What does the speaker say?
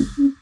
Mm-hmm.